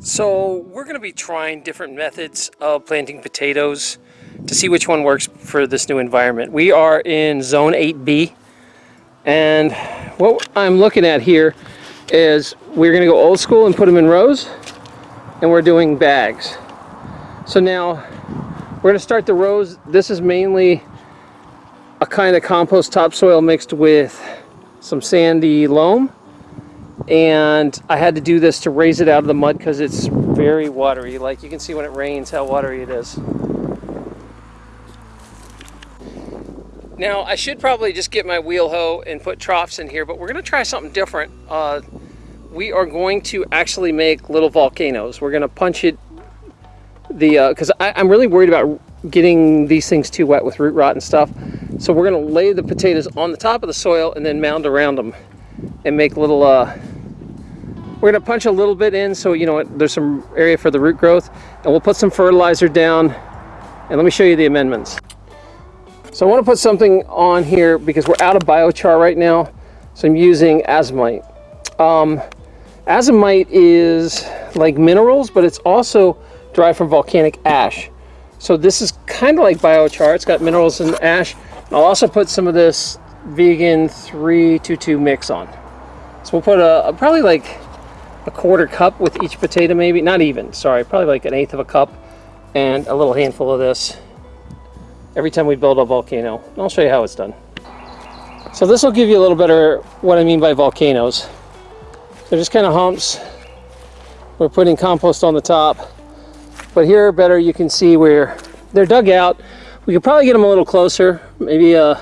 So we're going to be trying different methods of planting potatoes to see which one works for this new environment. We are in zone 8B and what I'm looking at here is we're going to go old school and put them in rows and we're doing bags. So now we're going to start the rows. This is mainly a kind of compost topsoil mixed with some sandy loam and I had to do this to raise it out of the mud because it's very watery. Like you can see when it rains how watery it is. Now I should probably just get my wheel hoe and put troughs in here but we're gonna try something different. Uh, we are going to actually make little volcanoes. We're gonna punch it the because uh, I'm really worried about getting these things too wet with root rot and stuff. So we're gonna lay the potatoes on the top of the soil and then mound around them and make little uh, we're to punch a little bit in so you know there's some area for the root growth and we'll put some fertilizer down and let me show you the amendments. So I want to put something on here because we're out of biochar right now so I'm using azomite. Um, azomite is like minerals but it's also derived from volcanic ash. So this is kind of like biochar. It's got minerals and ash. I'll also put some of this vegan 322 mix on. So we'll put a, a probably like a quarter cup with each potato maybe, not even, sorry, probably like an eighth of a cup and a little handful of this every time we build a volcano. I'll show you how it's done. So this will give you a little better what I mean by volcanoes. They're just kind of humps. We're putting compost on the top. But here better you can see where they're dug out. We could probably get them a little closer, maybe uh,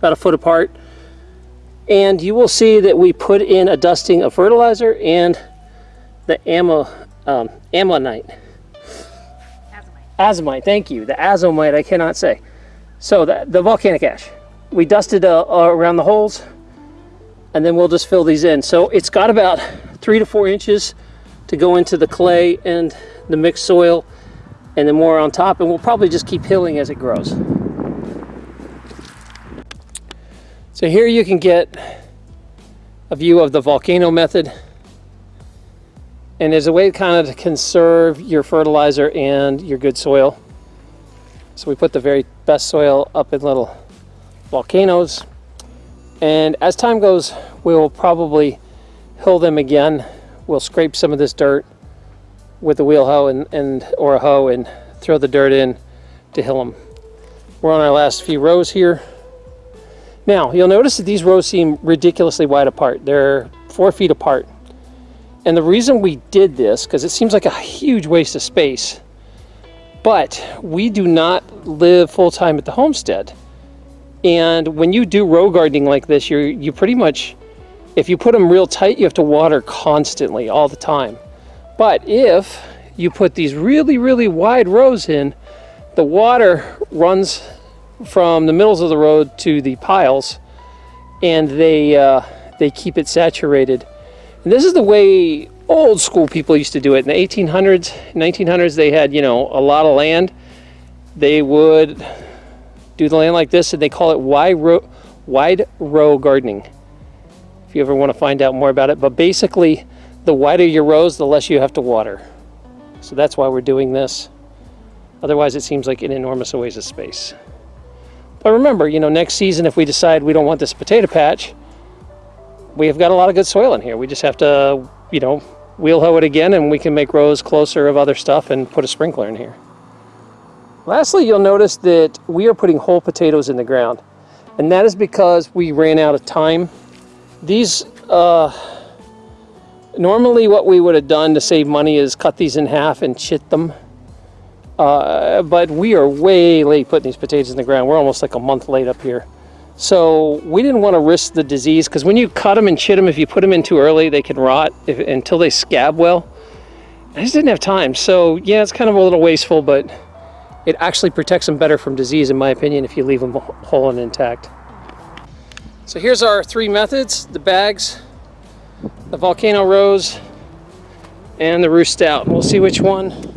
about a foot apart. And you will see that we put in a dusting of fertilizer and the ammo, um, ammonite. Azomite. Azomite, thank you. The azomite, I cannot say. So the, the volcanic ash. We dusted uh, uh, around the holes and then we'll just fill these in. So it's got about three to four inches to go into the clay and the mixed soil and then more on top and we'll probably just keep hilling as it grows. So here you can get a view of the volcano method and as a way to kind of to conserve your fertilizer and your good soil. So we put the very best soil up in little volcanoes. And as time goes, we'll probably hill them again. We'll scrape some of this dirt with a wheel hoe and, and or a hoe and throw the dirt in to hill them. We're on our last few rows here. Now, you'll notice that these rows seem ridiculously wide apart. They're four feet apart. And the reason we did this, because it seems like a huge waste of space, but we do not live full-time at the homestead. And when you do row gardening like this, you're you pretty much, if you put them real tight, you have to water constantly all the time. But if you put these really, really wide rows in, the water runs from the middles of the road to the piles and they, uh, they keep it saturated and this is the way old school people used to do it. In the 1800s, 1900s, they had, you know, a lot of land. They would do the land like this and they call it wide row, wide row gardening. If you ever want to find out more about it. But basically, the wider your rows, the less you have to water. So that's why we're doing this. Otherwise, it seems like an enormous waste of space. But remember, you know, next season, if we decide we don't want this potato patch, we've got a lot of good soil in here. We just have to, you know, wheel hoe it again and we can make rows closer of other stuff and put a sprinkler in here. Lastly, you'll notice that we are putting whole potatoes in the ground. And that is because we ran out of time. These, uh, normally what we would have done to save money is cut these in half and chit them. Uh, but we are way late putting these potatoes in the ground. We're almost like a month late up here. So we didn't want to risk the disease because when you cut them and chit them, if you put them in too early, they can rot if, until they scab well. I just didn't have time. So yeah, it's kind of a little wasteful, but it actually protects them better from disease, in my opinion, if you leave them whole and intact. So here's our three methods, the bags, the volcano rows, and the Ruth Stout. We'll see which one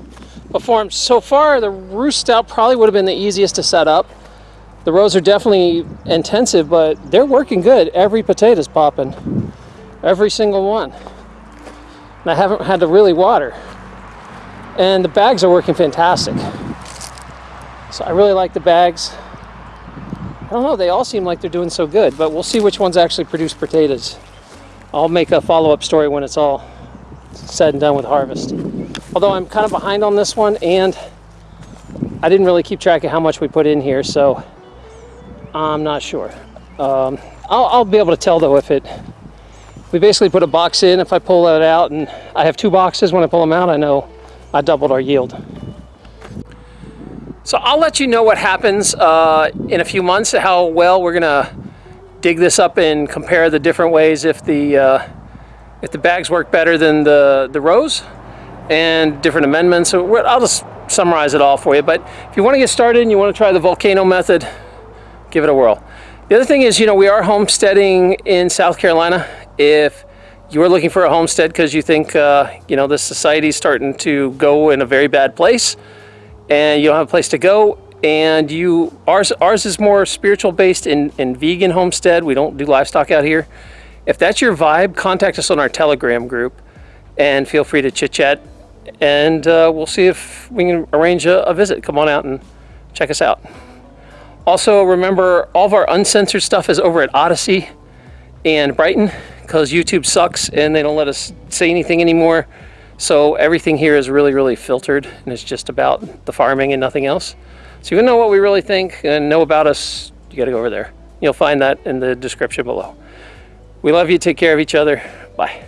performs. So far, the Ruth Stout probably would have been the easiest to set up. The rows are definitely intensive, but they're working good. Every potato's popping. Every single one. And I haven't had to really water. And the bags are working fantastic. So I really like the bags. I don't know, they all seem like they're doing so good, but we'll see which ones actually produce potatoes. I'll make a follow-up story when it's all said and done with harvest. Although I'm kind of behind on this one and I didn't really keep track of how much we put in here, so I'm not sure. Um, I'll, I'll be able to tell though if it, we basically put a box in, if I pull that out and I have two boxes, when I pull them out, I know I doubled our yield. So I'll let you know what happens uh, in a few months, how well we're gonna dig this up and compare the different ways if the uh, if the bags work better than the, the rows and different amendments. So I'll just summarize it all for you. But if you want to get started and you want to try the volcano method, give it a whirl. The other thing is, you know, we are homesteading in South Carolina. If you are looking for a homestead because you think, uh, you know, this society is starting to go in a very bad place and you don't have a place to go and you, ours, ours is more spiritual based in, in vegan homestead. We don't do livestock out here. If that's your vibe, contact us on our Telegram group and feel free to chit chat and uh, we'll see if we can arrange a, a visit. Come on out and check us out. Also, remember all of our uncensored stuff is over at Odysee and Brighteon because YouTube sucks and they don't let us say anything anymore. So everything here is really, really filtered and it's just about the farming and nothing else. So you know what we really think and know about us, you got to go over there. You'll find that in the description below. We love you. Take care of each other. Bye.